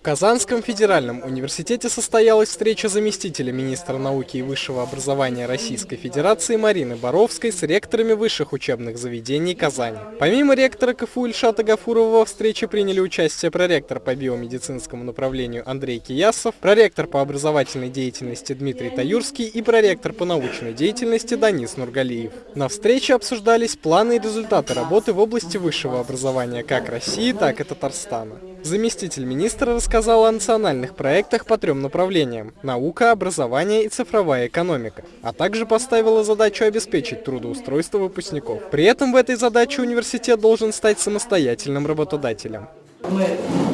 В Казанском федеральном университете состоялась встреча заместителя министра науки и высшего образования Российской Федерации Марины Боровской с ректорами высших учебных заведений Казани. Помимо ректора КФУ Ильшата Гафурова во встрече приняли участие проректор по биомедицинскому направлению Андрей Киясов, проректор по образовательной деятельности Дмитрий Таюрский и проректор по научной деятельности Данис Нургалиев. На встрече обсуждались планы и результаты работы в области высшего образования как России, так и Татарстана. Заместитель министра рассказал о национальных проектах по трем направлениям – наука, образование и цифровая экономика, а также поставила задачу обеспечить трудоустройство выпускников. При этом в этой задаче университет должен стать самостоятельным работодателем. Мы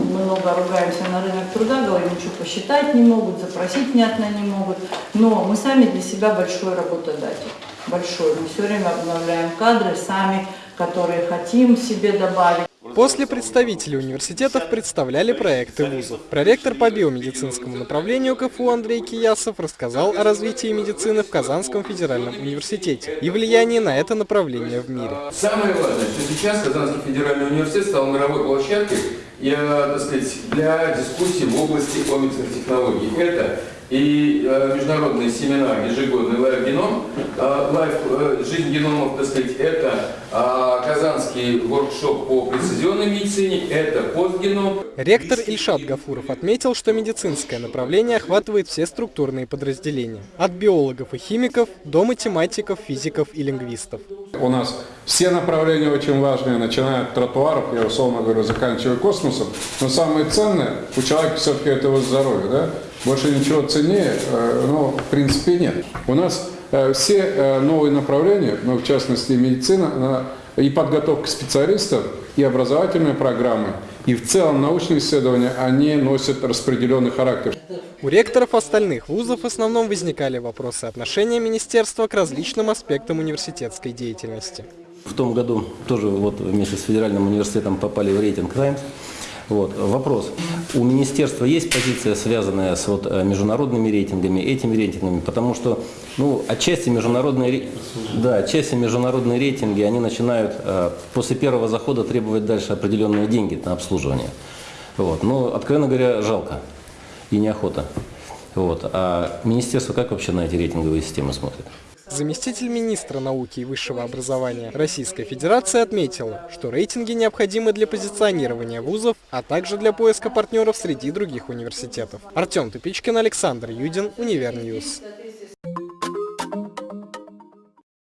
много ругаемся на рынок труда, говорим, ничего посчитать не могут, запросить внятно не могут, но мы сами для себя большой работодатель. Большой. Мы все время обновляем кадры сами, которые хотим себе добавить. После представителей университетов представляли проекты вузов. Проректор по биомедицинскому направлению КФУ Андрей Киясов рассказал о развитии медицины в Казанском федеральном университете и влиянии на это направление в мире. Самое важное, что сейчас Казанский федеральный университет стал мировой площадкой я, так сказать, для дискуссий в области комиксных технологий. Это и э, международный семинар ежегодный э, Live э, Жизнь геномов, так сказать, это э, казанский воркшоп по прецизионной медицине, это постгеном. Ректор Ильшат Гафуров отметил, что медицинское направление охватывает все структурные подразделения, от биологов и химиков до математиков, физиков и лингвистов. У нас все направления очень важные, начиная от тротуаров, я условно говорю, заканчивая космосом, но самое ценное у человека все-таки это его здоровье, да? Больше ничего ценнее, ну, в принципе, нет. У нас э, все э, новые направления, ну, в частности, медицина, и подготовка специалистов, и образовательные программы, и в целом научные исследования, они носят распределенный характер. У ректоров остальных вузов в основном возникали вопросы отношения министерства к различным аспектам университетской деятельности. В том году тоже вот вместе с федеральным университетом попали в рейтинг «Таймс». Вот. Вопрос. У министерства есть позиция, связанная с вот, э, международными рейтингами, этими рейтингами? Потому что ну, отчасти, международные, да, отчасти международные рейтинги, они начинают э, после первого захода требовать дальше определенные деньги на обслуживание. Вот. Но, откровенно говоря, жалко и неохота. Вот. А министерство как вообще на эти рейтинговые системы смотрит? Заместитель министра науки и высшего образования Российской Федерации отметила, что рейтинги необходимы для позиционирования вузов, а также для поиска партнеров среди других университетов. Артем Тупичкин, Александр Юдин, Универньюз.